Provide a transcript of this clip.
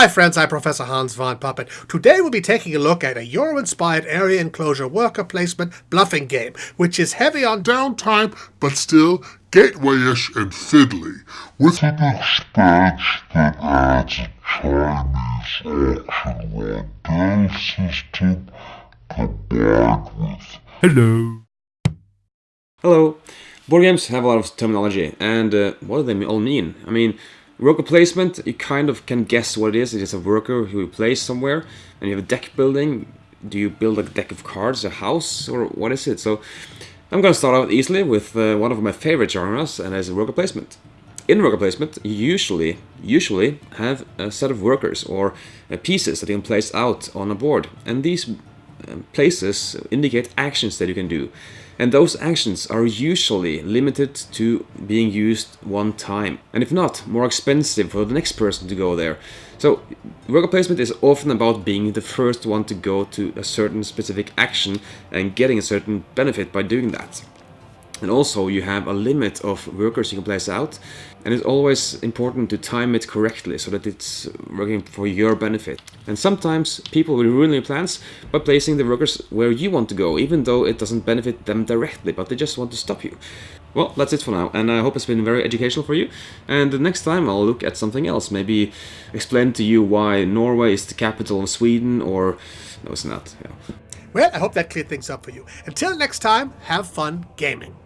my friends, I'm Professor Hans von Puppet. Today we'll be taking a look at a Euro-inspired area enclosure worker placement bluffing game, which is heavy on downtime, but still gateway-ish and fiddly, with an expansion that adds Chinese auction rondel system combined with... Hello. Hello. Board games have a lot of terminology, and uh, what do they all mean? I mean, Worker placement, you kind of can guess what it is. It is a worker who you place somewhere, and you have a deck building. Do you build a deck of cards, a house, or what is it? So I'm going to start out easily with uh, one of my favorite genres, and that is worker placement. In worker placement, you usually, usually have a set of workers or uh, pieces that you can place out on a board, and these Um, places indicate actions that you can do. And those actions are usually limited to being used one time. And if not, more expensive for the next person to go there. So worker placement is often about being the first one to go to a certain specific action and getting a certain benefit by doing that. And also you have a limit of workers you can place out and it's always important to time it correctly so that it's working for your benefit. And sometimes people will ruin your plans by placing the workers where you want to go, even though it doesn't benefit them directly, but they just want to stop you. Well, that's it for now, and I hope it's been very educational for you. And the next time I'll look at something else, maybe explain to you why Norway is the capital of Sweden, or... no, it's not. Yeah. Well, I hope that cleared things up for you. Until next time, have fun gaming.